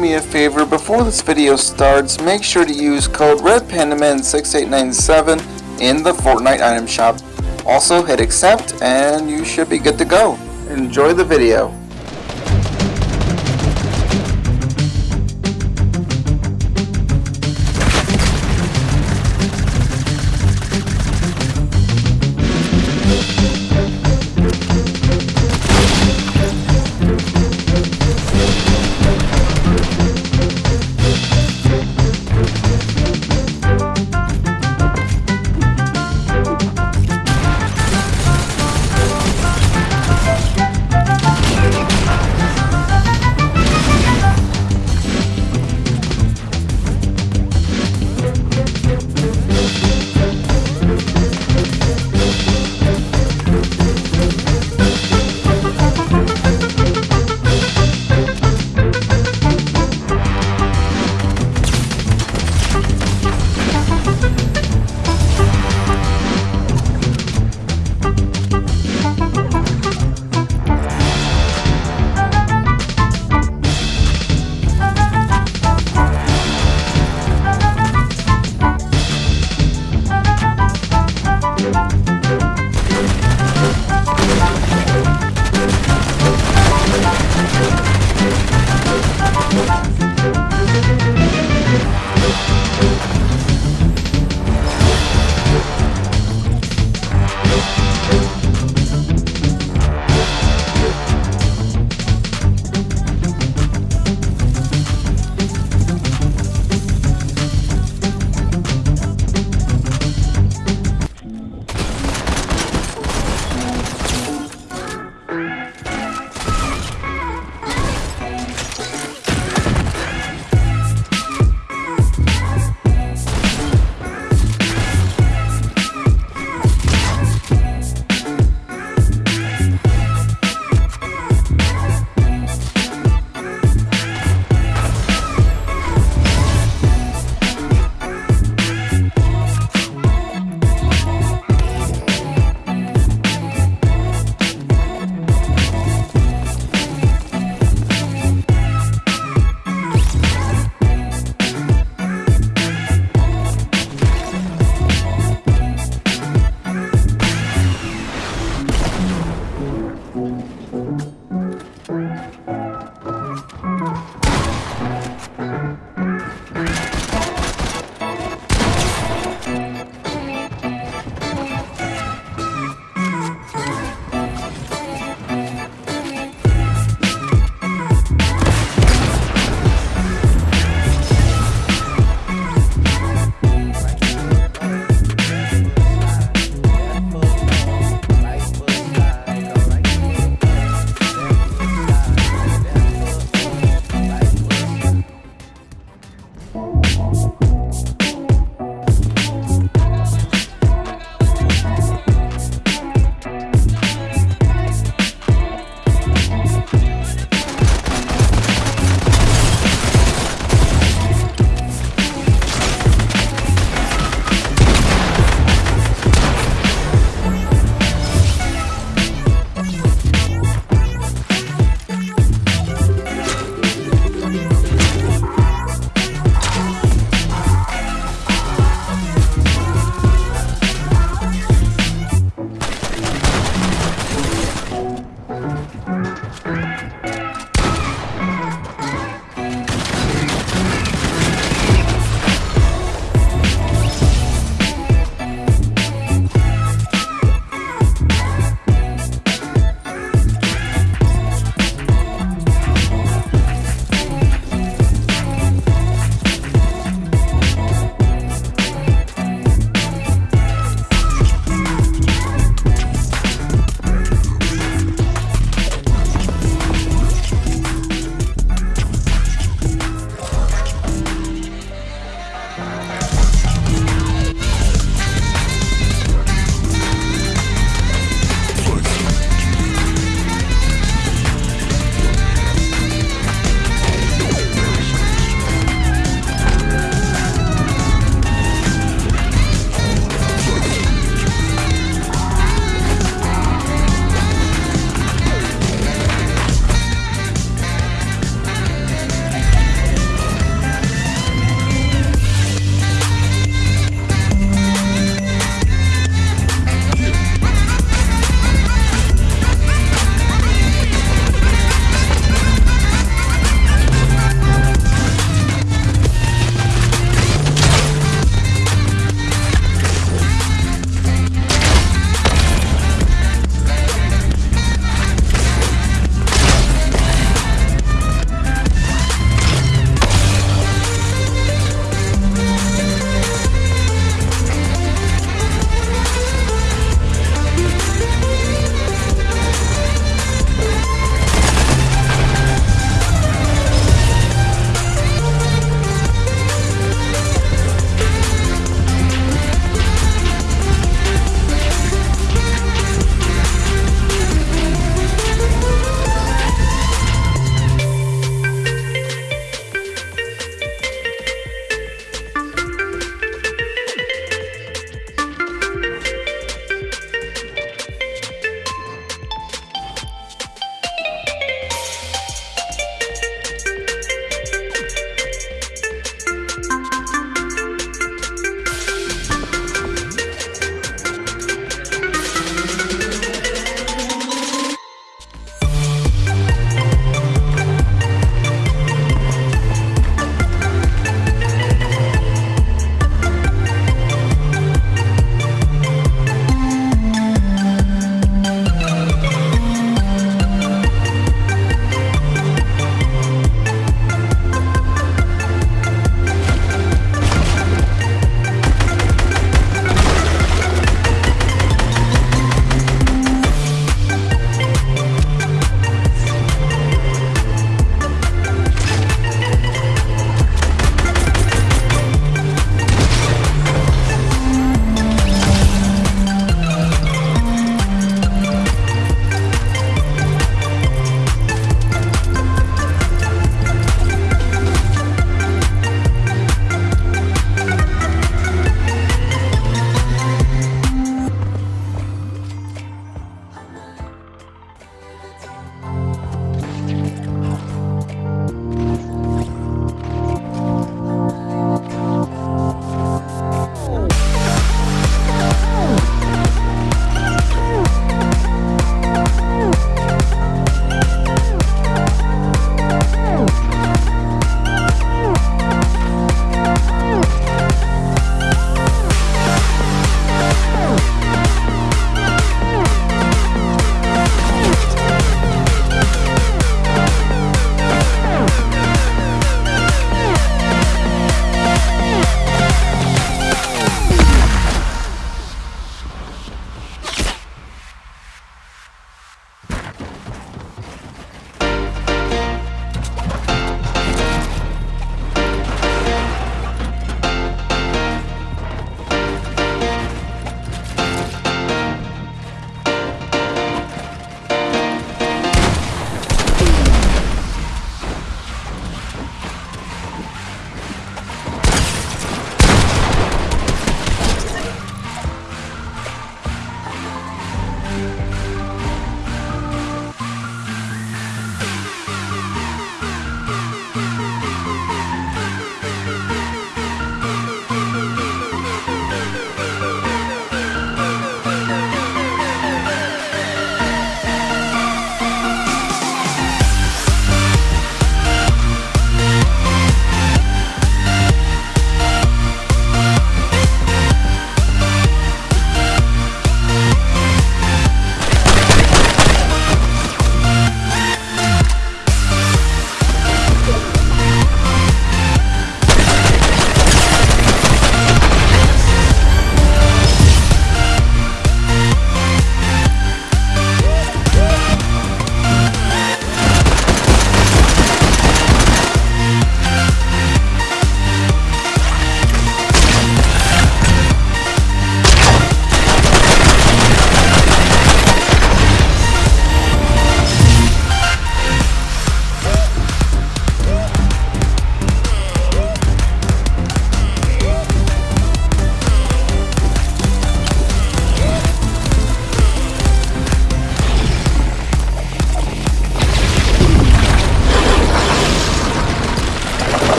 me a favor, before this video starts, make sure to use code RedPandaman6897 in the Fortnite item shop. Also hit accept and you should be good to go. Enjoy the video.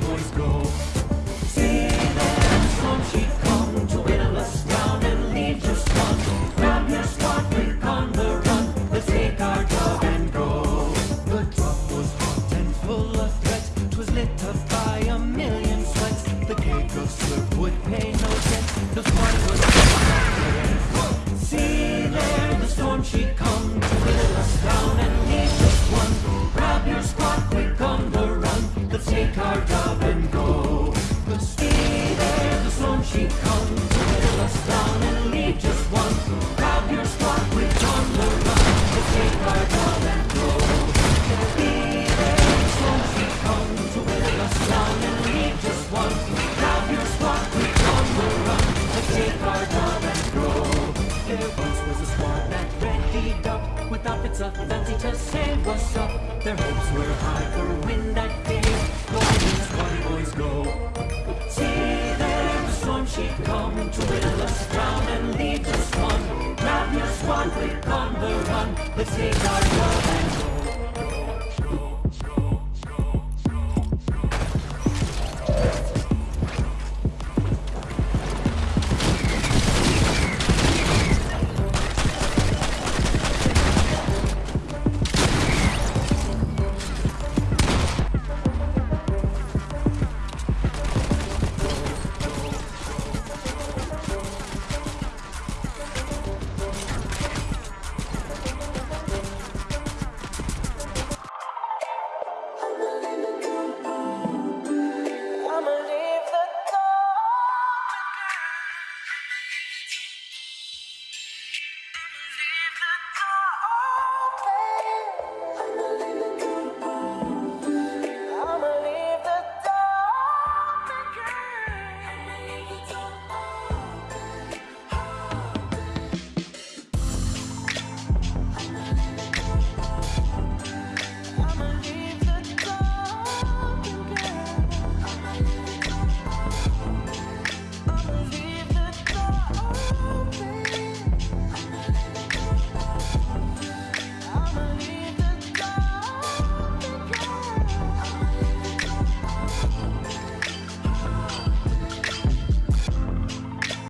boys go.